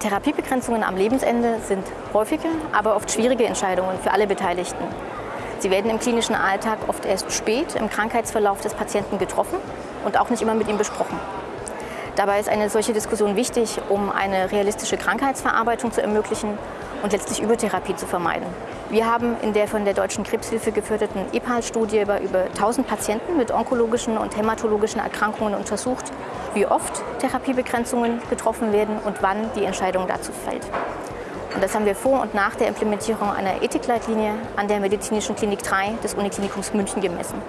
Therapiebegrenzungen am Lebensende sind häufige, aber oft schwierige Entscheidungen für alle Beteiligten. Sie werden im klinischen Alltag oft erst spät im Krankheitsverlauf des Patienten getroffen und auch nicht immer mit ihm besprochen. Dabei ist eine solche Diskussion wichtig, um eine realistische Krankheitsverarbeitung zu ermöglichen und letztlich Übertherapie zu vermeiden. Wir haben in der von der Deutschen Krebshilfe geführten EPAL-Studie bei über 1000 Patienten mit onkologischen und hämatologischen Erkrankungen untersucht, wie oft Therapiebegrenzungen getroffen werden und wann die Entscheidung dazu fällt. Und das haben wir vor und nach der Implementierung einer Ethikleitlinie an der Medizinischen Klinik 3 des Uniklinikums München gemessen.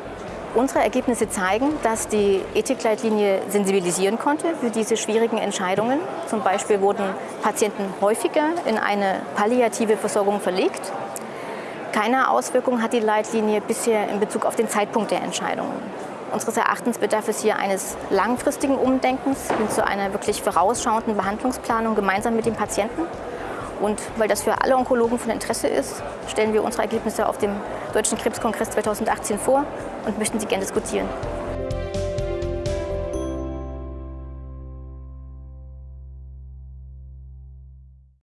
Unsere Ergebnisse zeigen, dass die Ethikleitlinie sensibilisieren konnte für diese schwierigen Entscheidungen. Zum Beispiel wurden Patienten häufiger in eine palliative Versorgung verlegt. Keine Auswirkung hat die Leitlinie bisher in Bezug auf den Zeitpunkt der Entscheidungen. Unseres Erachtens bedarf es hier eines langfristigen Umdenkens hin zu einer wirklich vorausschauenden Behandlungsplanung gemeinsam mit dem Patienten. Und weil das für alle Onkologen von Interesse ist, stellen wir unsere Ergebnisse auf dem Deutschen Krebskongress 2018 vor und möchten sie gerne diskutieren.